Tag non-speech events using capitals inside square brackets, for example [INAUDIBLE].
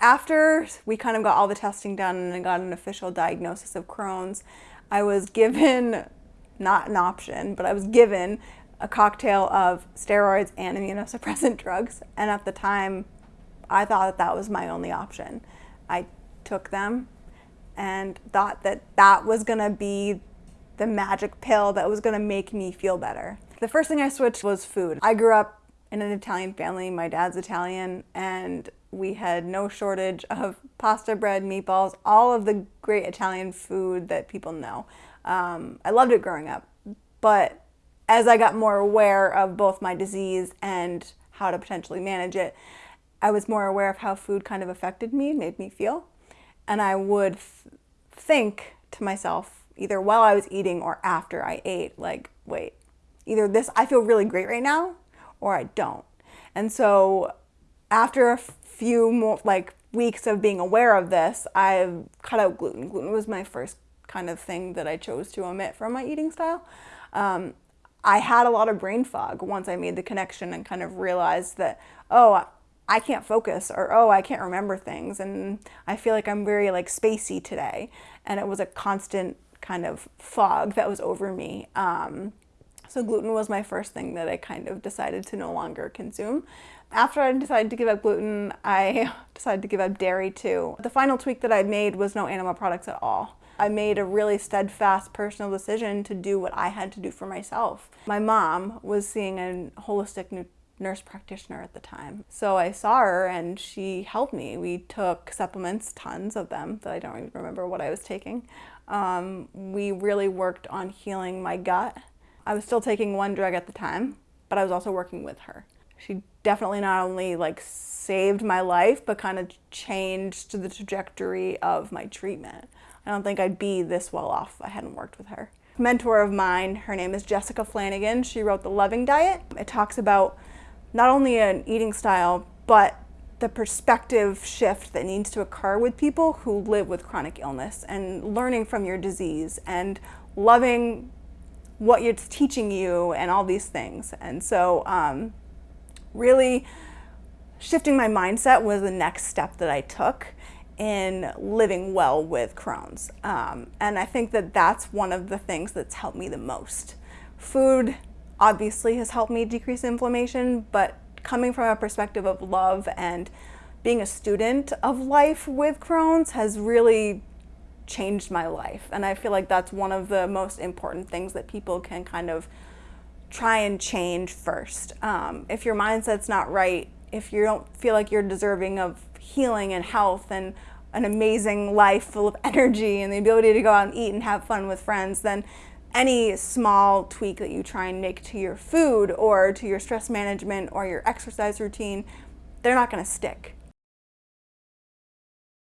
after we kind of got all the testing done and I got an official diagnosis of Crohn's, I was given, not an option, but I was given a cocktail of steroids and immunosuppressant [LAUGHS] drugs. And at the time, I thought that that was my only option. I took them and thought that that was gonna be the magic pill that was gonna make me feel better. The first thing I switched was food. I grew up in an Italian family. My dad's Italian and we had no shortage of pasta, bread, meatballs, all of the great Italian food that people know. Um, I loved it growing up, but as I got more aware of both my disease and how to potentially manage it, I was more aware of how food kind of affected me, made me feel. And I would th think to myself, either while I was eating or after I ate, like, wait, either this, I feel really great right now, or I don't. And so after a few more, like, weeks of being aware of this, I cut out gluten. Gluten was my first kind of thing that I chose to omit from my eating style. Um, I had a lot of brain fog once I made the connection and kind of realized that, oh, I can't focus or, oh, I can't remember things. And I feel like I'm very like spacey today. And it was a constant kind of fog that was over me. Um, so gluten was my first thing that I kind of decided to no longer consume. After I decided to give up gluten, I [LAUGHS] decided to give up dairy too. The final tweak that I made was no animal products at all. I made a really steadfast personal decision to do what I had to do for myself. My mom was seeing a holistic nurse practitioner at the time. So I saw her and she helped me. We took supplements, tons of them that I don't even remember what I was taking. Um, we really worked on healing my gut. I was still taking one drug at the time, but I was also working with her. She definitely not only like saved my life, but kind of changed the trajectory of my treatment. I don't think I'd be this well off if I hadn't worked with her. Mentor of mine, her name is Jessica Flanagan. She wrote The Loving Diet. It talks about not only an eating style, but the perspective shift that needs to occur with people who live with chronic illness and learning from your disease and loving what it's teaching you and all these things. And so um, really shifting my mindset was the next step that I took in living well with Crohn's. Um, and I think that that's one of the things that's helped me the most. Food obviously has helped me decrease inflammation, but coming from a perspective of love and being a student of life with Crohn's has really changed my life. And I feel like that's one of the most important things that people can kind of try and change first. Um, if your mindset's not right, if you don't feel like you're deserving of healing and health and an amazing life full of [LAUGHS] energy and the ability to go out and eat and have fun with friends, then any small tweak that you try and make to your food or to your stress management or your exercise routine, they're not going to stick.